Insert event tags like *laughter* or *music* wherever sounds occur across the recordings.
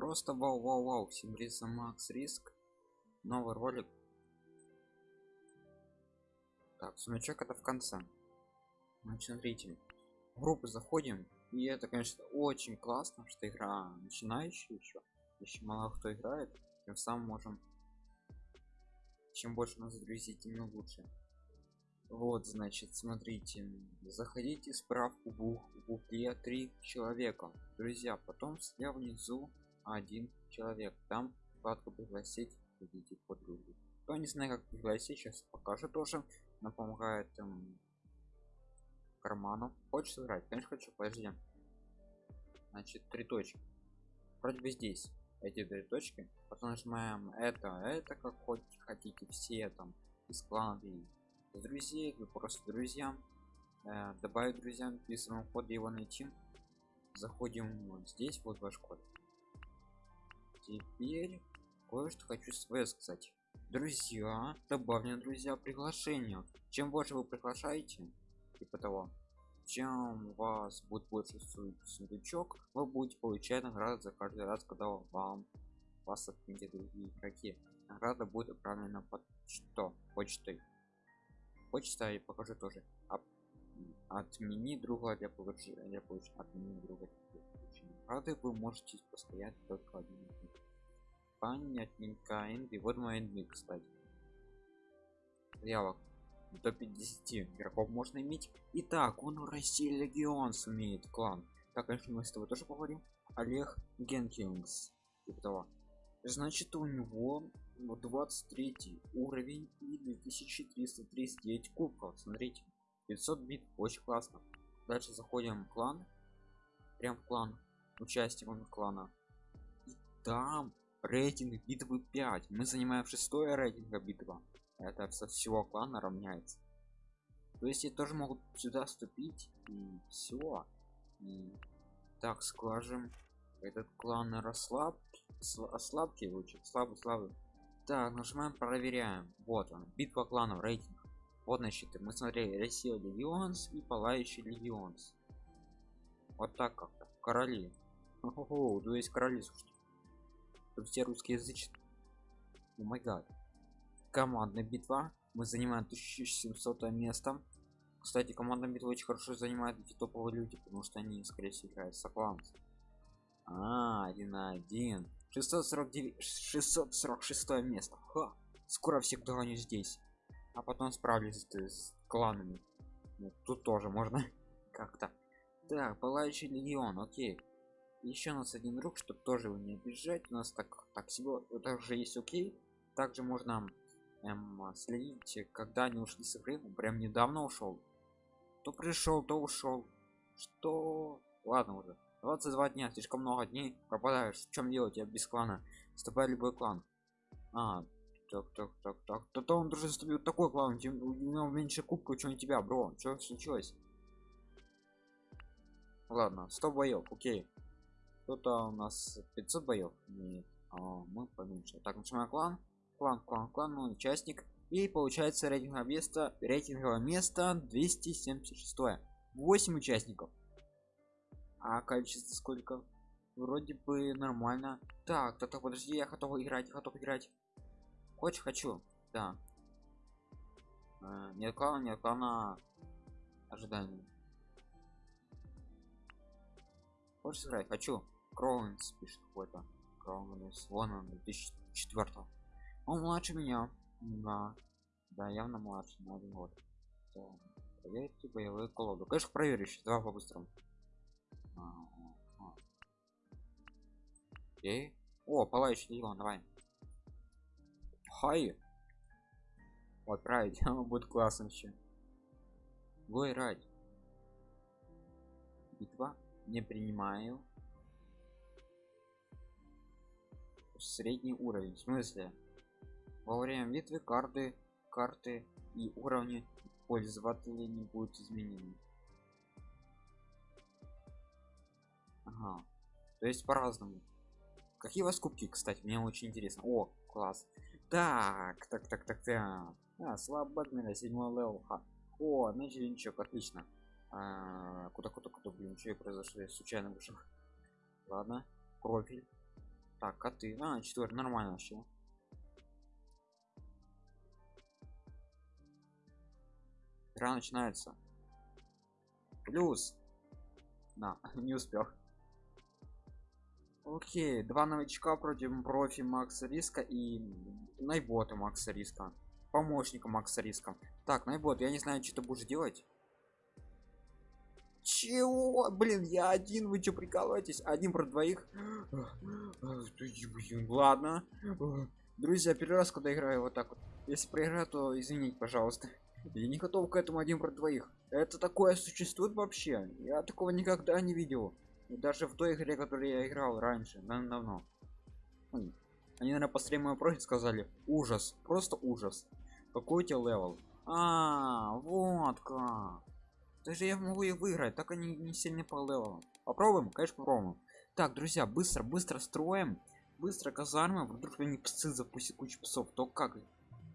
просто вау вау вау симбриса макс риск. Новый ролик. Так сундучок это в конце. Значит смотрите в группу заходим и это конечно очень классно что игра начинающая еще еще мало кто играет тем самым можем чем больше нас друзей тем лучше. Вот значит смотрите заходите справку в букле три человека. Друзья потом слева внизу один человек. Там вкладка пригласить идите подругу кто не знаю как пригласить сейчас покажу тоже. Нам помогает эм, карману. Хочешь сыграть конечно хочу подожди. Значит три точки. Вроде бы здесь эти три точки. Потом нажимаем это это как хоть хотите все там из клана из друзей вы просто друзьям. Э, добавить друзьям вписываем код его найти. Заходим вот здесь вот ваш код теперь кое-что хочу свое сказать. Друзья добавлены друзья приглашения чем больше вы приглашаете типа того чем вас будет больше сундучок вы будете получать награды за каждый раз когда вам вас отметят другие игроки. Награда будет отправлена под что почтой. Почта и покажу тоже. Отмени друга для получения для получения отмени друга. Для получения награды вы можете постоять только один понятненько инды вот мой инды кстати. Заявок до 50 игроков можно иметь. Итак он в россии легион сумеет клан. Так конечно мы с тобой тоже поговорим? Олег генкингс типа того. Значит у него 23 уровень и 2339 кубков. Смотрите 500 бит очень классно. Дальше заходим в клан. Прям в клан. Участником клана. И там рейтинг битвы 5 мы занимаем шестое рейтинга битва. Это со всего клана равняется. То есть я тоже могут сюда вступить и все и так скажем этот клан расслаб ослабки лучше слабый слабый. Так нажимаем проверяем вот он битва кланов рейтинг. Вот значит мы смотрели россия легионс и палающий легионс вот так как-то. Короли. То есть короли все русские язычные о май гад. Командная битва. Мы занимаем 1700 место. Кстати командная битва очень хорошо занимает эти топовые люди потому что они скорее всего играют сокланцы а, один на один. 649 646 место. Ха. скоро всех догоню здесь. А потом справлюсь с кланами. Ну, тут тоже можно *laughs* как-то. Так пылающий легион окей еще у нас один друг чтобы тоже его не обижать. У нас так так всего также есть окей. Также можно эм, следить когда они ушли с игры. Ну, прям недавно ушел то пришел то ушел что? Ладно уже. 22 дня слишком много дней. Пропадаешь. В чем делать я без клана. Вступай любой клан. А так так так так. То, то он даже вступил такой клан. Тем у него меньше кубка чем у тебя бро. Что случилось? Ладно 100 боев окей кто-то у нас 500 боев нет а мы поменьше. Так начинаем клан. Клан клан клан ну, участник. И получается рейтинговое место рейтинговое место 276 8 участников. А количество сколько? Вроде бы нормально. Так то подожди я готов играть готов играть. Хочешь хочу. Да. Э, нет клана нет клана ожидания. Хочешь играть хочу кроунс пишет какой-то кроунс вон он 2004 он младше меня да да явно младше на один год да. проверьте боевые колоду конечно проверю еще два по-быстрому Окей. О, палающий легион, давай. Хай. Вот, править, *laughs* будет классно еще. Гой ради. Битва. Не принимаю. Средний уровень. В смысле? Во время битвы карты, карты и уровни пользователей не будут изменены. Ага. То есть по-разному. Какие у вас кубки, кстати? Мне очень интересно. О, класс. Так, так, так, так, так. А, слабо седьмой level. Ха. О, значит, ничего, отлично. Куда, куда, куда, блин, что произошло? Я случайно вышел. Ладно, профиль. Так, коты. А, четвертый, нормально вообще. Игра начинается. Плюс. На, *laughs* не успел. Окей, два новичка против профи Макса Риска и Найбота Макса Риска. Помощника Макса Риска. Так, Найбот, я не знаю, что ты будешь делать. Чего? Блин, я один, вы что прикалываетесь? Один про двоих? Ладно. Друзья, первый раз, когда играю вот так вот. Если проиграю, то извините, пожалуйста. Я не готов к этому один про двоих. Это такое существует вообще? Я такого никогда не видел. Даже в той игре, которую я играл раньше, давно. Они, наверное, по стриму профит сказали. Ужас, просто ужас. Какой у тебя level? А, вот как. Даже я могу их выиграть, так они не сильно по левелам. Попробуем, конечно, попробуем. Так, друзья, быстро, быстро строим. Быстро казармы. Вдруг они псы запустят кучу псов. То как?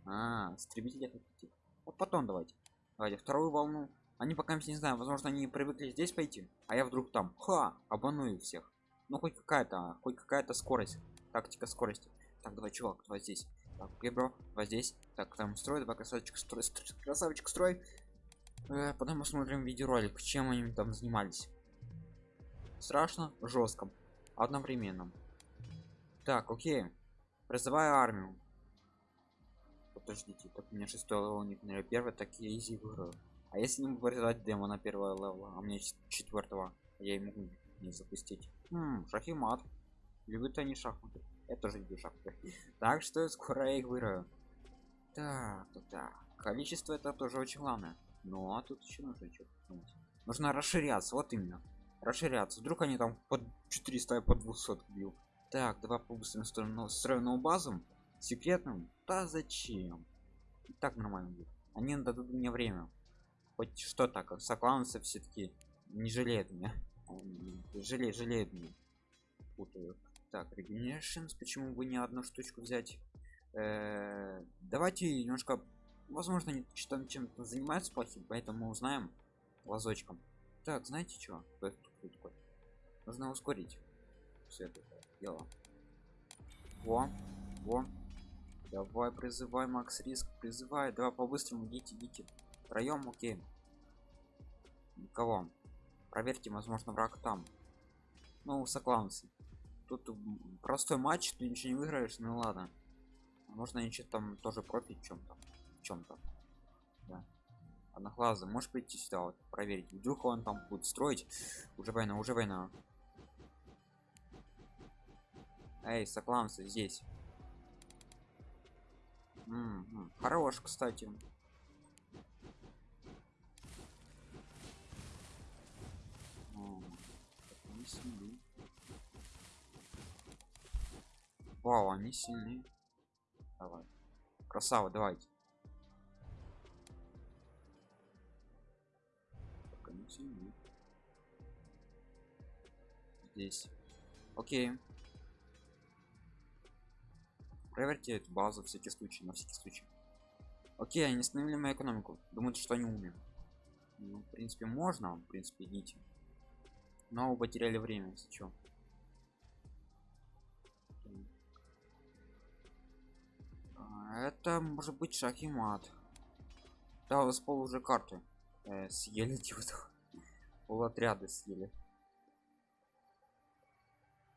А, истребители хотите. Вот потом давайте. Давайте вторую волну. Они пока не знаю, возможно, они привыкли здесь пойти, а я вдруг там, ха, обманую всех. Ну хоть какая-то, хоть какая-то скорость, тактика скорости. Так, давай, чувак, давай здесь. Так, окей, давай здесь. Так, там строй, давай красавчик строй, строй красавчик строй. Э, потом посмотрим видеоролик, чем они там занимались. Страшно, жестко, одновременно. Так, окей. Призываю армию подождите так у меня шестой level у них наверное, первый так я easy выиграю а если не вырезать демона первого level а а мне четвертого я ему не запустить хм, шахимат любят они шахматы я тоже люблю шахматы *laughs* так что скоро я их выиграю так так, так. количество это тоже очень главное ну а тут еще нужно что нужно расширяться вот именно. Расширяться. Вдруг они там под 400 под 200 бил так давай побыстрее строим строим базу. Секретным да зачем? И так нормально будет. Они дадут мне время. Хоть что *laughs* так сокланцы все-таки не жалеет меня. Жалеет жалеет меня. Путаю так регенерашнс почему бы не одну штучку взять? Э -э давайте немножко возможно они что чем-то занимаются плохим поэтому узнаем лазочком. Так знаете что нужно ускорить все это дело. Во во. Давай призывай макс риск призывай. Давай по-быстрому идите идите. Втроем окей. Никого. Проверьте возможно враг там. Ну сокланцы тут простой матч ты ничего не выиграешь ну ладно. Можно ничего там тоже профит чем-то чем-то да. одноглазый можешь прийти сюда вот проверить вдруг он там будет строить уже война уже война эй сокланцы здесь М -м, хорош кстати. Вау, они сильны. Давай. Красава, давайте. Сильны. Здесь. Окей. Проверьте эту базу всякий случай, на всякий случай. Окей, они остановили мою экономику. Думают, что они умеют. Ну, в принципе, можно. В принципе, идите но вы потеряли время если что а, это может быть шах и да у вас пол уже карты э, съели *laughs* типа пол отряда съели.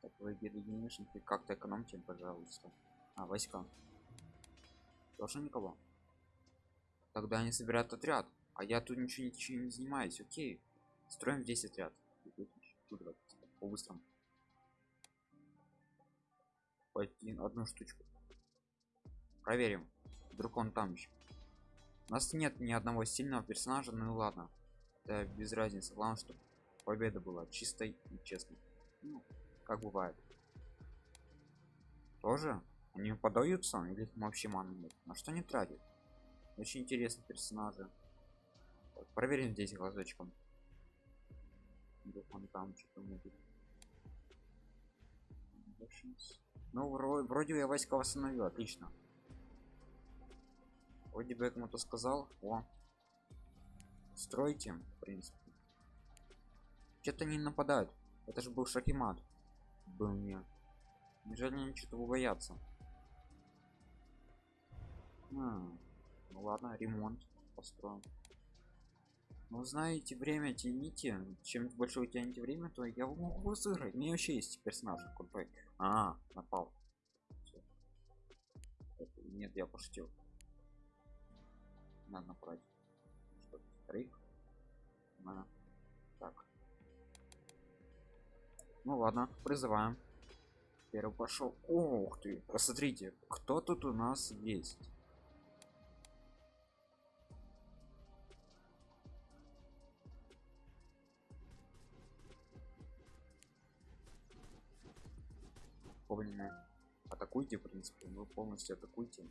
Так вы ты как-то экономьте пожалуйста. А войска. Тоже никого? Тогда они собирают отряд. А я тут ничего, ничего не занимаюсь. Окей. Строим здесь отряд. По-быстрому один одну штучку. Проверим. Вдруг он там еще у нас нет ни одного сильного персонажа ну ладно это без разницы. Главное чтобы победа была чистой и честной. Ну, как бывает. Тоже? Они подаются или вообще маны нет? На что не тратят? Очень интересные персонажи. Проверим здесь глазочком. Вдруг он там что-то будет ну вроде, вроде я войска восстановил отлично. Вроде бы я кому-то сказал о стройте в принципе что-то не нападают это же был шахимат был мне Неужели они что-то боятся? М, ну ладно, ремонт построим. Ну знаете, время тяните. Чем больше вы тянете время, то я могу вас выиграть. У меня вообще есть персонаж крутой. А, напал. Нет, я пошутил. Надо направить. Вторых? На. Так. Ну ладно, призываем. Первый пошел. Ух ты, посмотрите, кто тут у нас есть. Помню, атакуйте, в принципе, вы полностью атакуйте.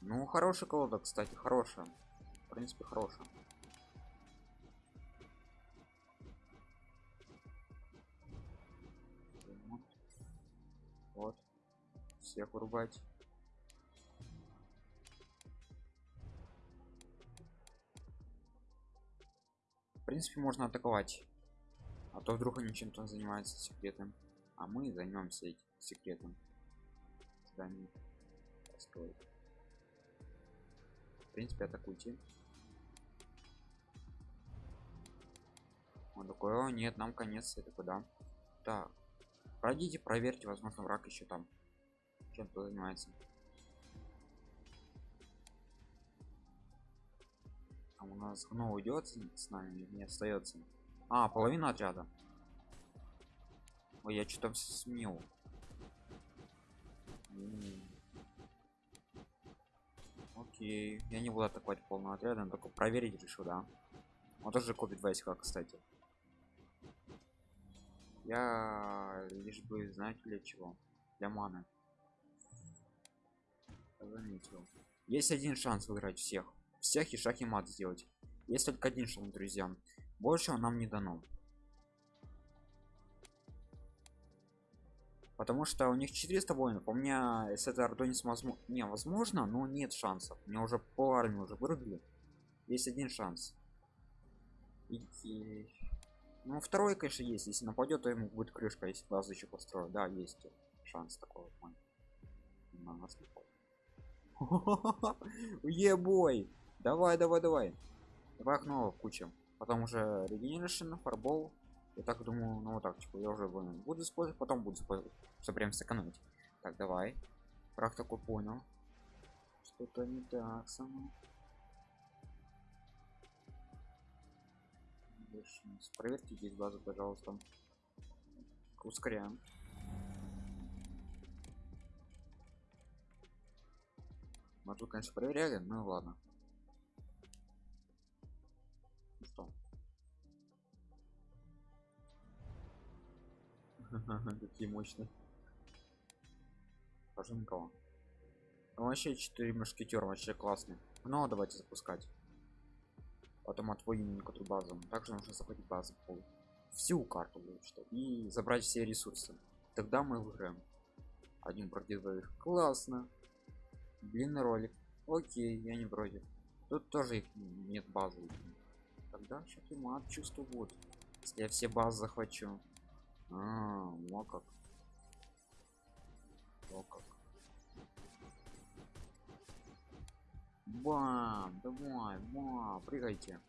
Ну, хорошая колода, кстати, хорошая. В принципе, хорошая. Вот. Всех вырубать. В принципе, можно атаковать. А то вдруг они чем-то занимаются секретным. А мы займемся этим секретом. Зданием. Построить. В принципе, атакуйте. Он такой, о, нет, нам конец, это куда? Так. Пройдите, проверьте, возможно, враг еще там чем-то занимается. Там у нас гно уйдет с нами, не остается. А, половина отряда. Ой, я что-то сменил. Окей, я не буду атаковать полного отряда, но только проверить решил, да. Он тоже копит войска, кстати. Я лишь бы, знаете для чего? Для маны. Заметил. Есть один шанс выиграть всех. Всех и шаг и мат сделать. Есть только один шанс, друзья. Больше нам не дано. Потому что у них 400 воинов. У меня с этой не возможно. Не, возможно, но нет шансов. Мне уже пол армии уже вырубили. Есть один шанс. И, Ну, второй, конечно, есть. Если нападет, то ему будет крышка, если базу еще построю. Да, есть шанс такого. На. *laughs* Ебой! Давай, давай, давай. Давай окно куча. Потом уже регенерашн, фарбол. Я так думаю, ну вот так, типа, я уже. Буду использовать, потом буду использовать. Все прям сэкономить. Так, давай. Враг такой понял. Что-то не так со мной. Больше не с- Проверьте здесь базу, пожалуйста. Ускоряем. Тут, конечно, проверяли, ну ладно. Ну Что? Какие мощные. Никого. Ну, вообще 4 мушкетера вообще классные. Ну, давайте запускать. Потом отводим некоторую базу. Также нужно захватить базу пол. Всю карту что и забрать все ресурсы. Тогда мы выиграем. Один против двоих. Классно. Длинный ролик. Окей, я не против. Тут тоже их нет базы. Тогда сейчас и мат будет. Если я все базы захвачу. А, вот как. Вот как. Бам! Давай, бам! Прыгайте.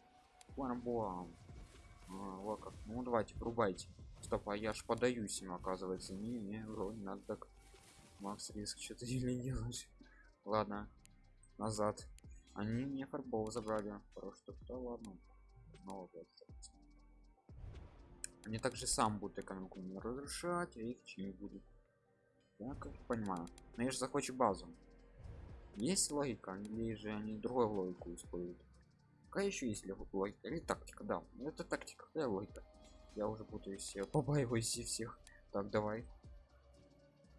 Бам, бам. А, вот как. Ну давайте, врубайте. Стоп, а я ж подаюсь им, оказывается. Не, не, вроде надо так. Макс риск что-то или делать. Ладно. Назад. Они мне фарбов забрали. Просто кто, ладно. Ну, вот. Они также сам будут экономику не разрушать, а их чем будет. Я как понимаю. Но я же захочу базу. Есть логика, или же они другую логику используют? Какая еще есть логика? Или тактика, да. Это тактика, какая логика? Я уже путаюсь, я побаиваюсь и всех. Так, давай.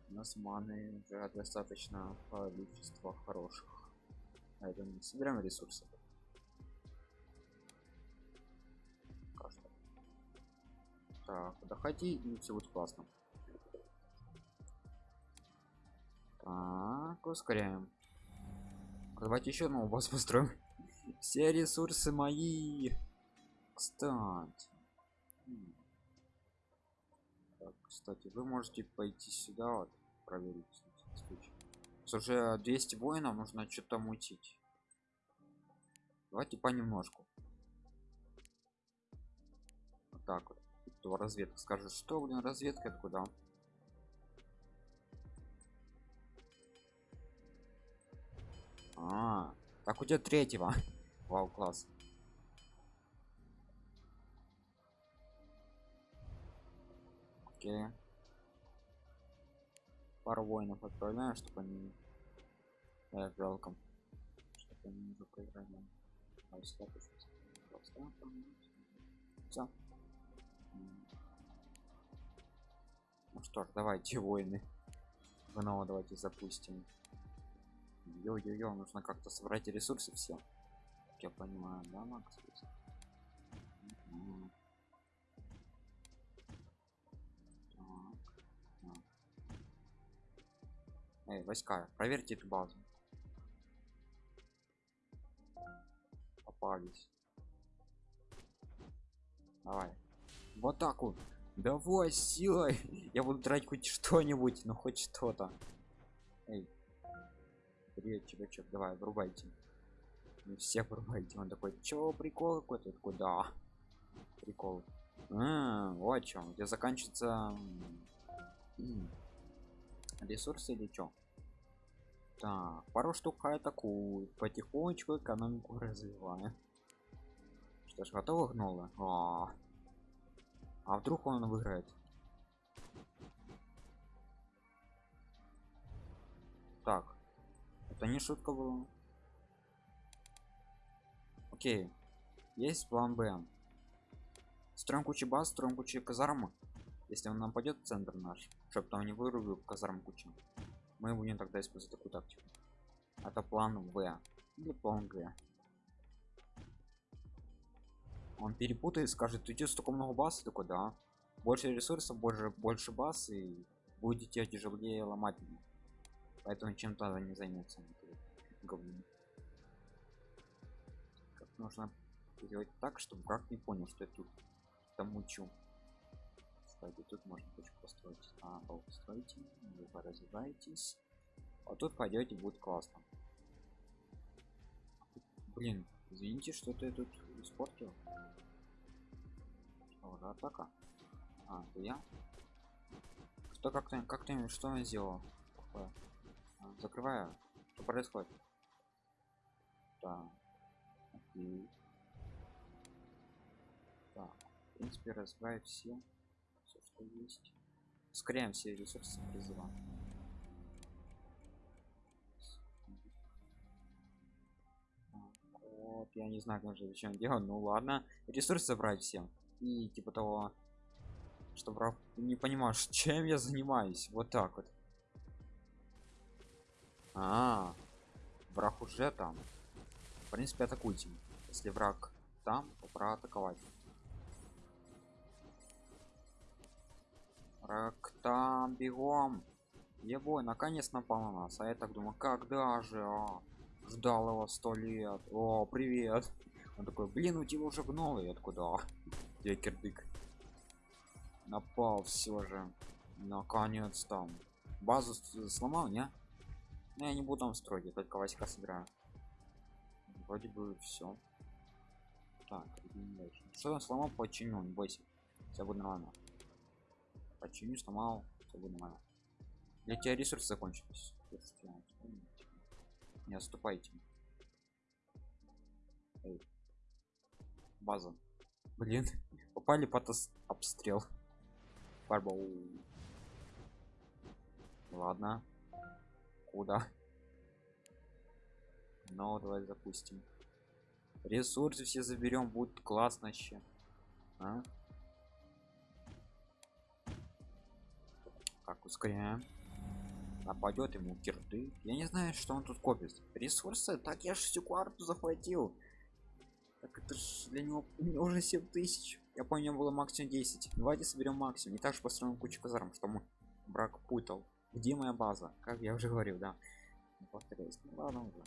У нас маны уже достаточно количество хороших. Поэтому собираем ресурсы. Так, доходи и все будет классно. Так, ускоряем. Давайте еще одного босс построим. *laughs* все ресурсы мои кстати так, кстати вы можете пойти сюда вот, проверить случай. Уже 200 воинов нужно что-то мутить давайте понемножку вот так вот то разведка скажет что блин разведка? Это куда а, так у тебя третьего. *laughs* Вау класс. Окей. Пару воинов отправляю чтобы они э, жалко чтобы они уже проиграли. Всё. Ну что ж давайте войны снова давайте запустим Йо-йо-йо, нужно как-то собрать ресурсы все. Как я понимаю, да, Макс? Эй, войска, проверьте эту базу. Попались. Давай. Так вот. Давай силой. Я буду тратить хоть что-нибудь, но хоть что-то. Эй, Привет, чувачок, давай, врубайте. Все врубайте. Он такой, чё, прикол какой-то? такой, да. Прикол. А, вот чем. Где заканчивается ресурсы или чё? Так, пару штук атакуют. Потихонечку экономику развиваем. Что ж, готово гнуло? А, а вдруг он выиграет? Так, это не шутка была. Окей. Есть план Б. Строим кучу баз, строим кучу казармы. Если он нападет в центр наш, чтобы там не вырубил казарм кучу. Мы будем тогда использовать такую тактику. Это план В. Или план Г. Он перепутает, скажет, ты столько много баз, такой, да. Больше ресурсов, больше, больше баз, и будете тяжелее ломать поэтому чем-то не займется говном как нужно сделать так чтобы враг не понял что я тут там мучу кстати тут можно точку построить. А построите вы развиваетесь. А тут пойдете будет классно. Блин извините что-то я тут испортил. Что уже атака. А это я? Что как-то как-то что он сделал Какое? закрываю. Что происходит? Так окей. Так в принципе разбиваю все все что есть. Ускоряем все ресурсы призыва вот я не знаю как же зачем делать ну ладно ресурсы забрать всем. И типа того чтобы не понимаешь *laughs* чем я занимаюсь вот так вот. А, -а, -а враг уже там. В принципе атакуйте если враг там то пора атаковать. Враг там бегом. Его наконец напал на нас. А я так думаю когда же а? Ждал его сто лет. О привет. Он такой блин у тебя уже гнолы я такой да я кирдык. Напал все же. Наконец там базу сломал не? Но я не буду там строить я только войска собираю. Вроде бы все так что он сломал починю. Не бойся. Все будет нормально. Починю сломал. Все будет нормально. Для тебя ресурсы закончились не отступайте. Эй. база. Блин попали под обстрел. Фарбол. ладно. Куда? Но давай запустим. Ресурсы все заберем будет классно еще а? как ускоряем нападет ему кирды. Я не знаю что он тут копит. Ресурсы? Так я же всю карту захватил. Так это ж для него уже 7 тысяч. Я понял было максимум 10 давайте соберем максимум. И также построим кучу казарм что мы брак путал. Где моя база? Как я уже говорил да. Повторяюсь. Ну ладно уже.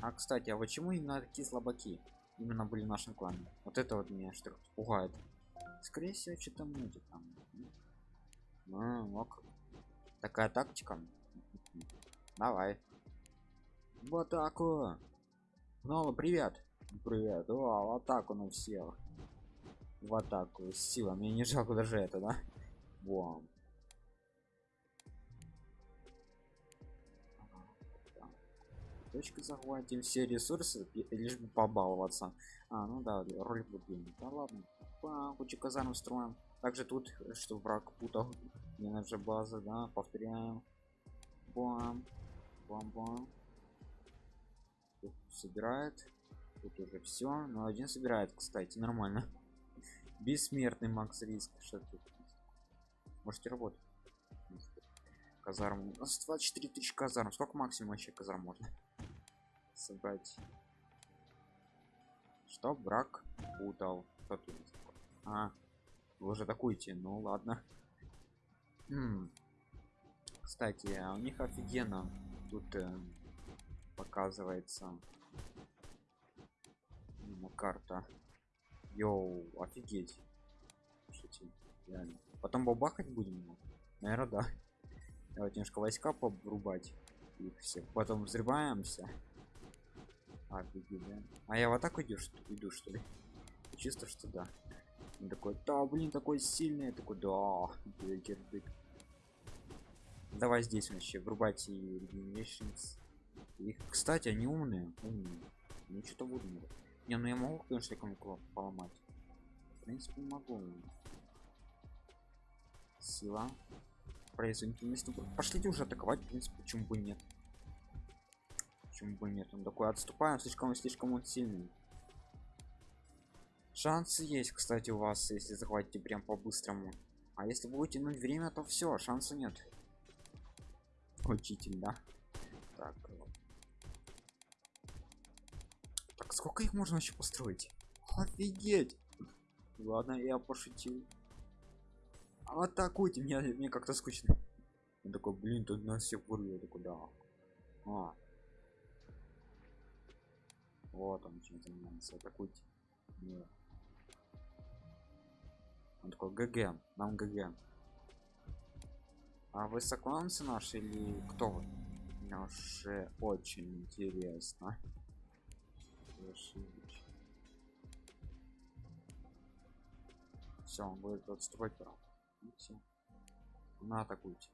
А кстати а почему именно такие слабаки? Именно были в нашем клане. Вот это вот меня что пугает. Скорее всего что-то мутит там ну, ок. Такая тактика. Давай. В атаку ну привет. Привет. О, в атаку на всех. В атаку сила мне не жалко даже это да? Бом. точка захватим все ресурсы лишь бы побаловаться. А ну да роль глубины да ладно. Па, кучу казарм строим также тут что враг путал мне наша база да повторяем бам бам бам. Тут собирает. Тут уже все но один собирает кстати нормально. *laughs* Бессмертный макс риск. Что тут? Можете работать казарм. У нас 24 тысячи казарм. Сколько максимум вообще казарм можно? *laughs* Собрать. Что брак путал. Что тут? А вы уже атакуете ну ладно Кстати а у них офигенно тут э, показывается ну, карта йоу офигеть Слушайте, реально. потом бабахать будем наверное да давайте немножко войска побрубать их всех потом взрываемся Офигеть, да? А я в атаку иду, что, иду, что ли? Чисто что да. Он такой, да, блин, такой сильный. Я такой, да, дырдык. Давай здесь вообще врубать и Regenerations. Их, кстати, они умные. Умные. Ну что-то буду. Не, ну я могу, конечно, кому поломать. В принципе, могу. Сила. Производительность. Ну, пошлите уже атаковать, в принципе, почему бы нет почему бы нет он такой отступаем слишком слишком он сильный шансы есть кстати у вас если захватите прям по-быстрому. А если будете тянуть время то все шанса нет. Учитель да? Так так сколько их можно еще построить? Офигеть! Ладно я пошутил. Атакуйте меня мне как-то скучно. Он такой блин тут нас всех вырвет куда а. Вот он чем занимается атакуйте Нет. Он такой гг нам гг а вы сокланцы наши или кто вы? Мне уже очень интересно. Все он будет отступать право все на атакуйте.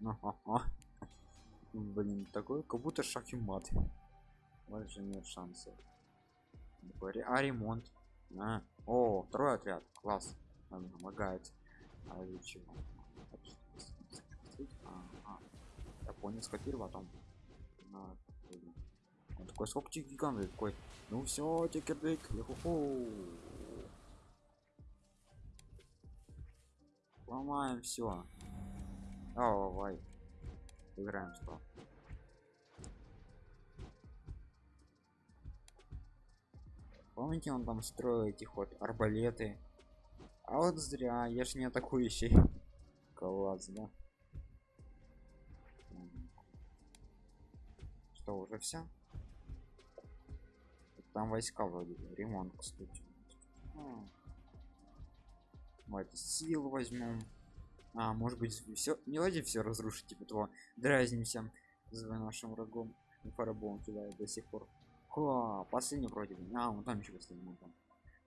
*laughs* Блин такой как будто шах и мат вот же нет шансов. А ремонт? А. о второй отряд. Класс. Он помогает. А чего? А, а. я понял скопировал потом на он такой сколько гигант? Такой ну все тикердык ломаем все давай играем что помните он там строил этих вот арбалеты? А вот зря я ж не атакующий. *laughs* Класс да. Что уже все там войска вроде ремонт кстати. Давайте сил возьмем а может быть все не давайте все разрушить типа того дразнимся за нашим врагом. Фарабон кидает до сих пор Последний вроде бы. А, он там еще последний. Там.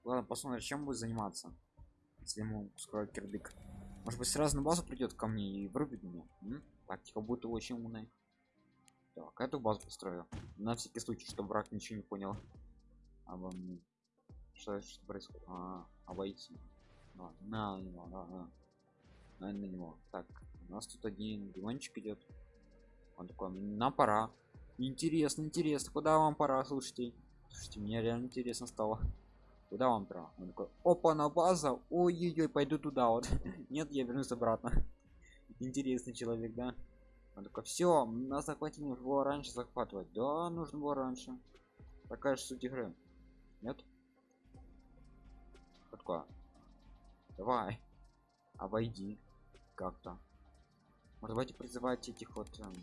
Ладно, посмотрим, чем будет заниматься. Если ему скоро кирдык. Может быть, сразу на базу придет ко мне и врубит меня. М? Тактика будет очень умная. Так, эту базу построю. На всякий случай, чтобы враг ничего не понял. Обо мне. Что, что происходит? А, обойти. А, на, на него, на, на. На, на него. Так, у нас тут один диванчик идет. Он такой, на пора. Интересно, интересно, куда вам пора, слушайте. Слушайте, мне реально интересно стало. Куда вам пора? Он такой, опа, на база, ой-ой-ой, пойду туда вот. *laughs* Нет, я вернусь обратно. *laughs* Интересный человек, да? Он такой, все, нас захватить нужно было раньше захватывать. Да, нужно было раньше. Такая же суть игры. Нет? Такое. Давай. Обойди. Как-то. Давайте призывать этих вот эм,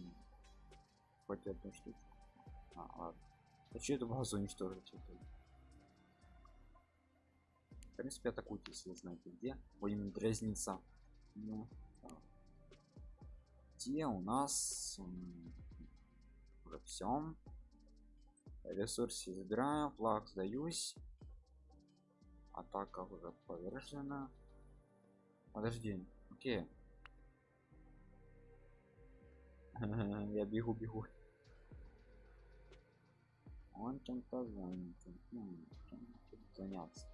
хоть одну штучку А, ладно. А что эту базу уничтожить? В принципе, атакуйте, если знаете где. Будем дразниться. Ну, где у нас уже все ресурсы забираю флаг сдаюсь атака уже повержена подожди окей я бегу бегу. Он чем-то занят заняться.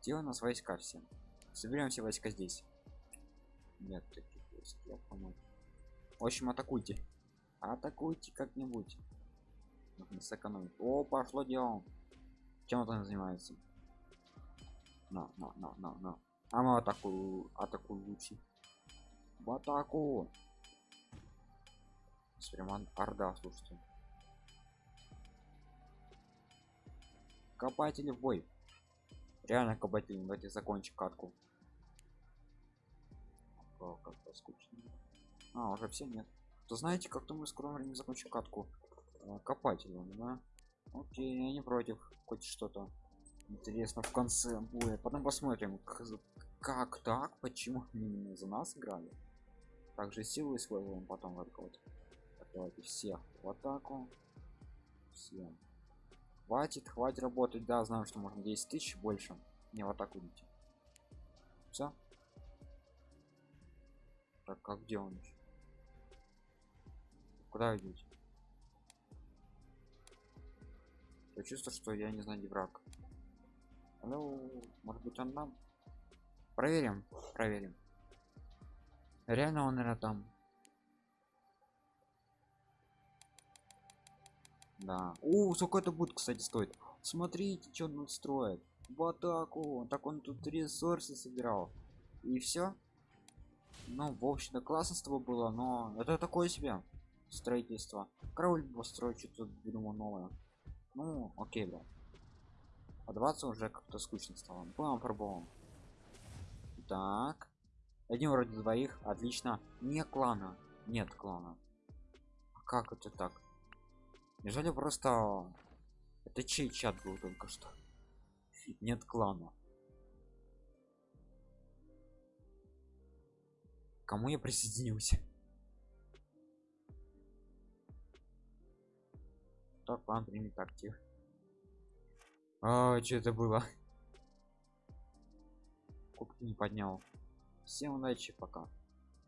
Где у нас войска все? Соберем все войска здесь. Нет таких войск я понял. В общем атакуйте. Атакуйте как-нибудь. Сэкономить. О пошло дело. Чем он занимается? На на на на на. А мы атаку атаку лучше. В атаку прямо орда слушайте. Копатели в бой. Реально копатели давайте закончим катку. Как-то скучно. А уже все нет. То знаете как-то мы скоро времени закончим катку. А, копателем да? Окей я не против. Хоть что-то интересно в конце будет. Потом посмотрим как так почему именно за нас играли. Также силы используем потом вот вот давайте всех в атаку. Всем. Хватит хватит работать. Да знаю что можно 10 тысяч больше. Не в атаку идти. Все так как где он еще куда идете я чувствую что я не знаю где враг. Ну может быть он нам? Проверим проверим. Реально он наверное там да. У сколько это будет кстати стоит смотрите что он строит. В атаку так он тут ресурсы собирал. И все ну в общем-то классно с тобой было но это такое себе строительство. Король построить что-то думаю новое. Ну окей да. Подаваться уже как-то скучно стало. Будем пробовал так. Один вроде двоих. Отлично. Не клана. Нет клана. А как это так неужели просто это чей чат был только что? Нет клана. Кому я присоединился? Так план примет актив. А, что это было? Кубки не поднял. Всем удачи пока